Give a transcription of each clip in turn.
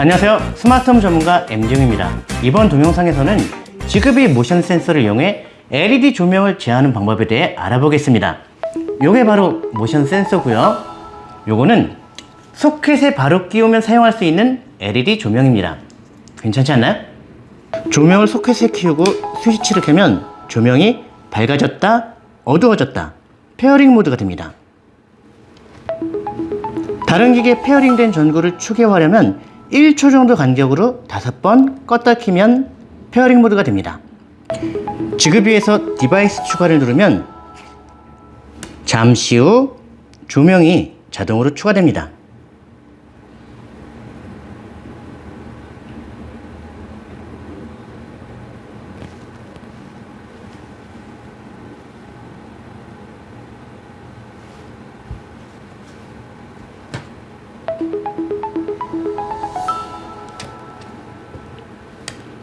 안녕하세요. 스마트홈 전문가 MD용입니다. 이번 동영상에서는 Zigbee 모션 센서를 이용해 LED 조명을 제어하는 방법에 대해 알아보겠습니다. 요게 바로 모션 센서고요. 요거는 소켓에 바로 끼우면 사용할 수 있는 LED 조명입니다. 괜찮지 않나요? 조명을 소켓에 끼우고 스위치를 켜면 조명이 밝아졌다 어두워졌다 pairing 모드가 됩니다. 다른 기계 pairing된 전구를 추가하려면 1초 정도 간격으로 5번 껐다 키면 pairing 모드가 됩니다. Zigbee에서 device 추가를 누르면 잠시 후 조명이 자동으로 추가됩니다.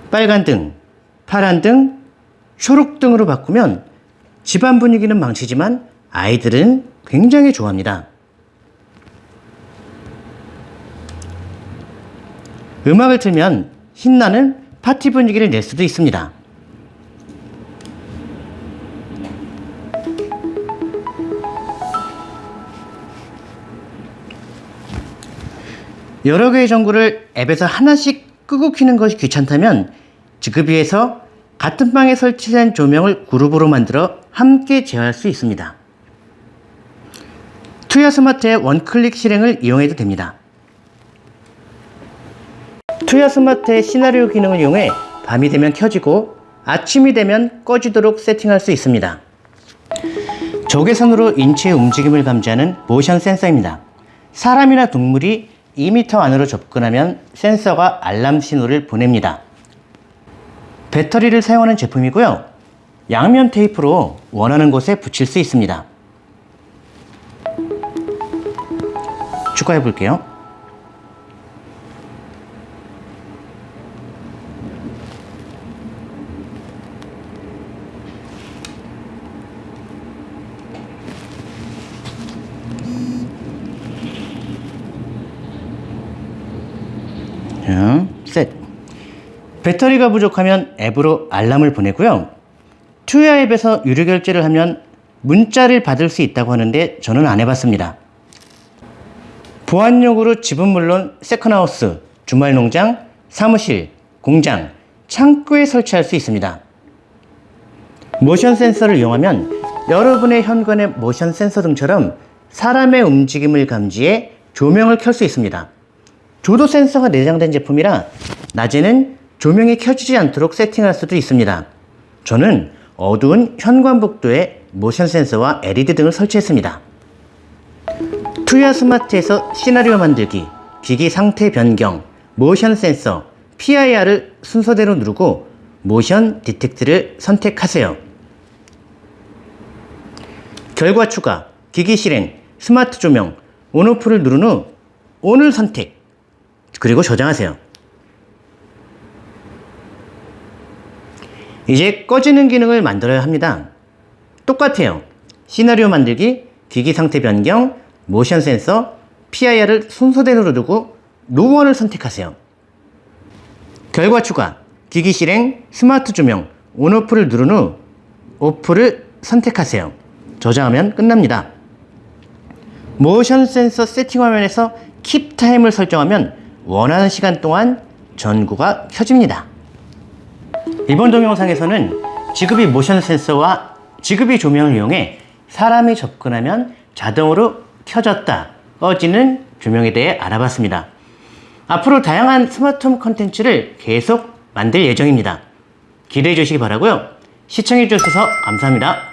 빨간 등, 파란 등, 초록 등으로 바꾸면 집안 분위기는 망치지만 아이들은 굉장히 좋아합니다. 음악을 틀면 신나는 파티 분위기를 낼 수도 있습니다. 여러 개의 전구를 앱에서 하나씩 끄고 키는 것이 귀찮다면 지급위에서 같은 방에 설치된 조명을 그룹으로 만들어 함께 제어할 수 있습니다. 투야 스마트의 원클릭 실행을 이용해도 됩니다. 투야 스마트의 시나리오 기능을 이용해 밤이 되면 켜지고 아침이 되면 꺼지도록 세팅할 수 있습니다. 적외선으로 인체의 움직임을 감지하는 모션 센서입니다. 사람이나 동물이 2m 안으로 접근하면 센서가 알람 신호를 보냅니다. 배터리를 사용하는 제품이고요. 양면 테이프로 원하는 곳에 붙일 수 있습니다. 추가해 볼게요. 자, 셋. 배터리가 부족하면 앱으로 알람을 보내고요. 투야 앱에서 유료 결제를 하면 문자를 받을 수 있다고 하는데 저는 안 해봤습니다. 보안용으로 집은 물론 세컨하우스, 주말농장, 사무실, 공장, 창고에 설치할 수 있습니다. 모션 센서를 이용하면 여러분의 현관의 모션 센서 등처럼 사람의 움직임을 감지해 조명을 켤 수 있습니다. 조도 센서가 내장된 제품이라 낮에는 조명이 켜지지 않도록 세팅할 수도 있습니다. 저는 어두운 현관복도에 모션 센서와 LED 등을 설치했습니다. 투야 스마트에서 시나리오 만들기, 기기 상태 변경, 모션 센서, PIR을 순서대로 누르고 모션 디텍트를 선택하세요. 결과 추가, 기기 실행, 스마트 조명, 온오프를 누른 후 ON을 선택, 그리고 저장하세요. 이제 꺼지는 기능을 만들어야 합니다. 똑같아요. 시나리오 만들기, 기기 상태 변경, 모션 센서, PIR을 순서대로 누르고 노원을 선택하세요. 결과 추가, 기기 실행, 스마트 조명, on off를 누른 후 off를 선택하세요. 저장하면 끝납니다. 모션 센서 세팅 화면에서 keep time을 설정하면 원하는 시간 동안 전구가 켜집니다. 이번 동영상에서는 Zigbee 모션 센서와 Zigbee 조명을 이용해 사람이 접근하면 자동으로 켜졌다, 꺼지는 조명에 대해 알아봤습니다. 앞으로 다양한 스마트홈 컨텐츠를 계속 만들 예정입니다. 기대해 주시기 바라고요. 시청해 주셔서 감사합니다.